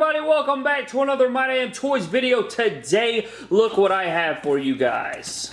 everybody, welcome back to another My Damn Toys video. Today, look what I have for you guys.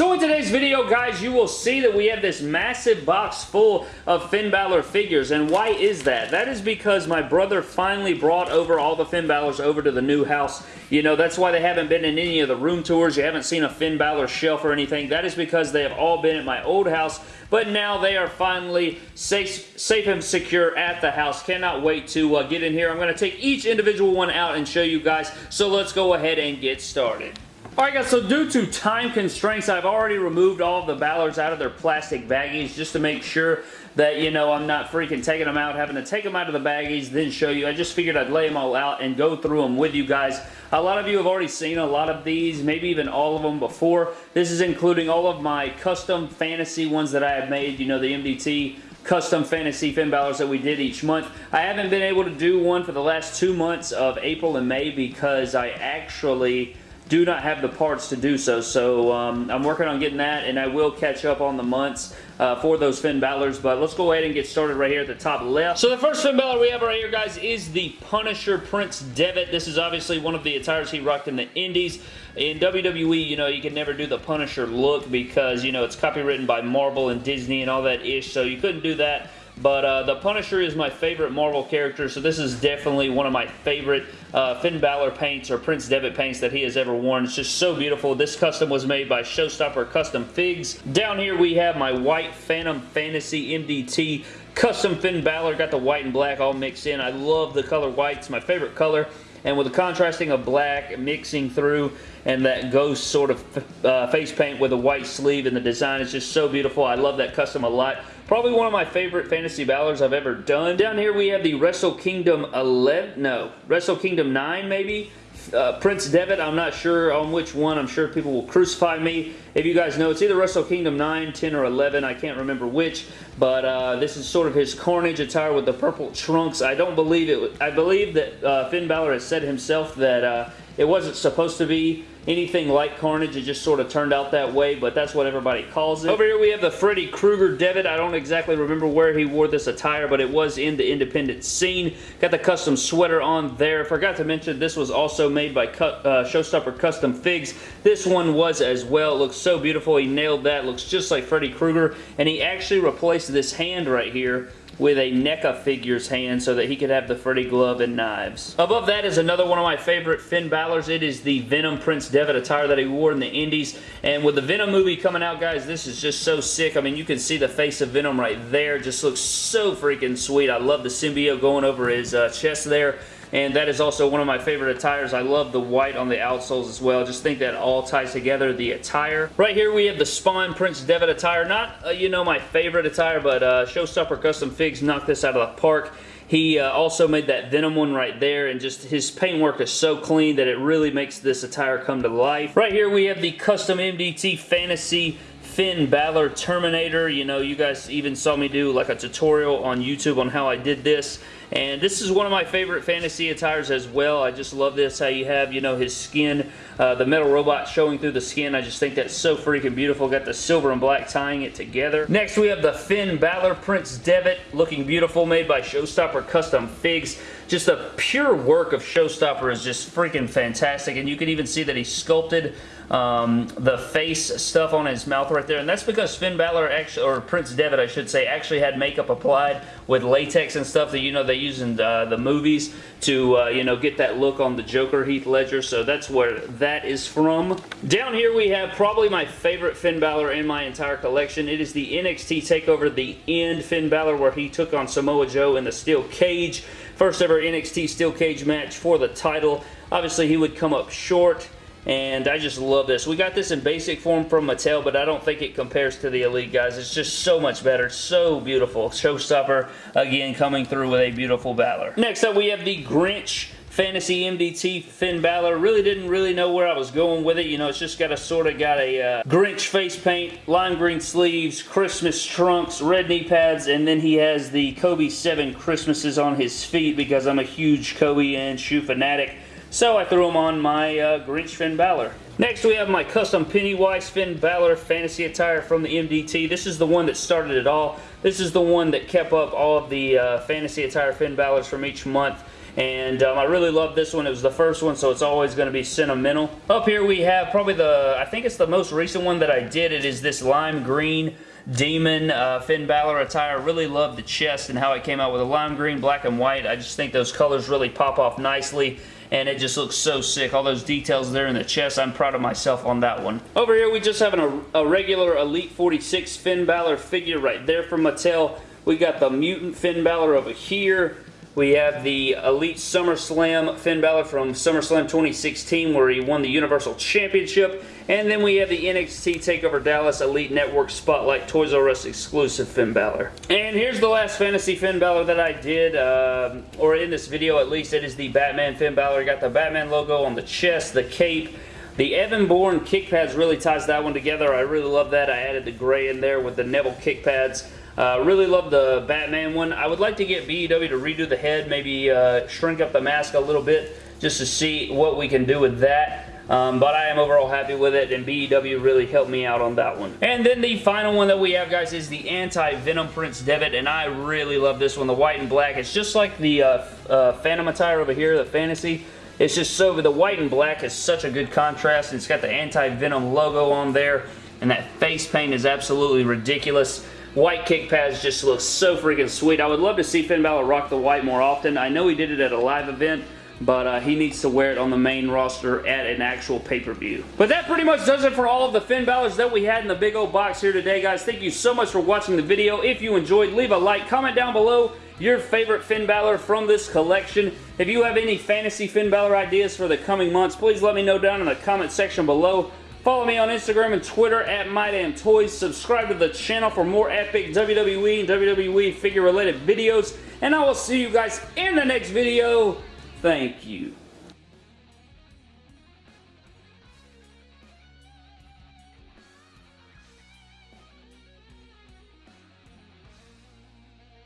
So in today's video, guys, you will see that we have this massive box full of Finn Balor figures. And why is that? That is because my brother finally brought over all the Finn Balors over to the new house. You know, that's why they haven't been in any of the room tours. You haven't seen a Finn Balor shelf or anything. That is because they have all been at my old house. But now they are finally safe, safe and secure at the house. Cannot wait to uh, get in here. I'm going to take each individual one out and show you guys. So let's go ahead and get started. Alright guys, so due to time constraints, I've already removed all the Balors out of their plastic baggies just to make sure that, you know, I'm not freaking taking them out, having to take them out of the baggies, then show you. I just figured I'd lay them all out and go through them with you guys. A lot of you have already seen a lot of these, maybe even all of them before. This is including all of my custom fantasy ones that I have made, you know, the MDT custom fantasy Finn Balors that we did each month. I haven't been able to do one for the last two months of April and May because I actually do not have the parts to do so. So um, I'm working on getting that, and I will catch up on the months uh, for those Finn Balor's. But let's go ahead and get started right here at the top left. So the first Finn Balor we have right here, guys, is the Punisher Prince Devitt. This is obviously one of the attires he rocked in the Indies. In WWE, you know, you can never do the Punisher look because, you know, it's copywritten by Marvel and Disney and all that ish, so you couldn't do that. But uh, the Punisher is my favorite Marvel character, so this is definitely one of my favorite uh, Finn Balor paints or Prince Devitt paints that he has ever worn. It's just so beautiful. This custom was made by Showstopper Custom Figs. Down here we have my white Phantom Fantasy MDT custom Finn Balor. Got the white and black all mixed in. I love the color white. It's my favorite color and with the contrasting of black mixing through and that ghost sort of uh, face paint with a white sleeve and the design is just so beautiful. I love that custom a lot. Probably one of my favorite Fantasy Balors I've ever done. Down here we have the Wrestle Kingdom 11, no, Wrestle Kingdom 9 maybe. Uh, Prince Devitt, I'm not sure on which one. I'm sure people will crucify me. If you guys know, it's either Wrestle Kingdom 9, 10, or 11. I can't remember which. But uh, this is sort of his Carnage attire with the purple trunks. I don't believe it. I believe that uh, Finn Balor has said himself that uh, it wasn't supposed to be anything like Carnage. It just sort of turned out that way, but that's what everybody calls it. Over here we have the Freddy Krueger Devitt. I don't exactly remember where he wore this attire, but it was in the independent scene. Got the custom sweater on there. Forgot to mention this was also made by uh, Showstopper Custom Figs. This one was as well. It looks so beautiful. He nailed that. Looks just like Freddy Krueger, and he actually replaced this hand right here with a NECA figure's hand so that he could have the Freddy glove and knives. Above that is another one of my favorite Finn Balor's. It is the Venom Prince Devitt attire that he wore in the Indies. And with the Venom movie coming out, guys, this is just so sick. I mean, you can see the face of Venom right there. Just looks so freaking sweet. I love the symbiote going over his uh, chest there and that is also one of my favorite attires. I love the white on the outsoles as well. Just think that all ties together, the attire. Right here we have the Spawn Prince Devitt attire. Not, uh, you know, my favorite attire, but uh, Showstopper Custom Figs knocked this out of the park. He uh, also made that Venom one right there, and just his paintwork is so clean that it really makes this attire come to life. Right here we have the custom MDT Fantasy Finn Balor Terminator. You know, you guys even saw me do like a tutorial on YouTube on how I did this. And this is one of my favorite fantasy attires as well. I just love this, how you have, you know, his skin, uh, the metal robot showing through the skin. I just think that's so freaking beautiful. Got the silver and black tying it together. Next, we have the Finn Balor Prince Devitt, looking beautiful, made by Showstopper Custom Figs. Just the pure work of Showstopper is just freaking fantastic, and you can even see that he sculpted um, the face stuff on his mouth right there. And that's because Finn Balor, actually, or Prince Devitt, I should say, actually had makeup applied with latex and stuff that, you know, they use in uh, the movies to, uh, you know, get that look on the Joker Heath Ledger. So that's where that is from. Down here we have probably my favorite Finn Balor in my entire collection. It is the NXT TakeOver The End Finn Balor where he took on Samoa Joe in the steel cage. First ever NXT steel cage match for the title. Obviously he would come up short and I just love this. We got this in basic form from Mattel, but I don't think it compares to the Elite, guys. It's just so much better. So beautiful. Showstopper, again, coming through with a beautiful Balor. Next up, we have the Grinch Fantasy MDT Finn Balor. Really didn't really know where I was going with it. You know, it's just got a sort of got a uh, Grinch face paint, lime green sleeves, Christmas trunks, red knee pads, and then he has the Kobe 7 Christmases on his feet because I'm a huge Kobe and shoe fanatic. So I threw them on my uh, Grinch Finn Balor. Next, we have my custom Pennywise Finn Balor fantasy attire from the MDT. This is the one that started it all. This is the one that kept up all of the uh, fantasy attire Finn Balors from each month. And um, I really love this one. It was the first one, so it's always going to be sentimental. Up here we have probably the, I think it's the most recent one that I did. It is this lime green Demon uh, Finn Balor attire. Really love the chest and how it came out with a lime green, black, and white. I just think those colors really pop off nicely and it just looks so sick. All those details there in the chest, I'm proud of myself on that one. Over here, we just have an, a regular Elite 46 Finn Balor figure right there from Mattel. We got the Mutant Finn Balor over here. We have the Elite SummerSlam Finn Balor from SummerSlam 2016 where he won the Universal Championship. And then we have the NXT TakeOver Dallas Elite Network Spotlight Toys R Us exclusive Finn Balor. And here's the last Fantasy Finn Balor that I did, uh, or in this video at least, it is the Batman Finn Balor. Got the Batman logo on the chest, the cape, the Evan Bourne kick pads really ties that one together. I really love that. I added the gray in there with the Neville kick pads. Uh, really love the Batman one. I would like to get BEW to redo the head, maybe uh, shrink up the mask a little bit just to see what we can do with that. Um, but I am overall happy with it, and BEW really helped me out on that one. And then the final one that we have, guys, is the Anti-Venom Prince Devitt, and I really love this one, the white and black. It's just like the uh, uh, Phantom attire over here, the Fantasy. It's just so, the white and black is such a good contrast, and it's got the Anti-Venom logo on there, and that face paint is absolutely ridiculous. White kick pads just look so freaking sweet. I would love to see Finn Balor rock the white more often. I know he did it at a live event, but uh, he needs to wear it on the main roster at an actual pay-per-view. But that pretty much does it for all of the Finn Balors that we had in the big old box here today, guys. Thank you so much for watching the video. If you enjoyed, leave a like, comment down below your favorite Finn Balor from this collection. If you have any fantasy Finn Balor ideas for the coming months, please let me know down in the comment section below. Follow me on Instagram and Twitter at MyDamnToys. Subscribe to the channel for more epic WWE and WWE figure related videos. And I will see you guys in the next video. Thank you.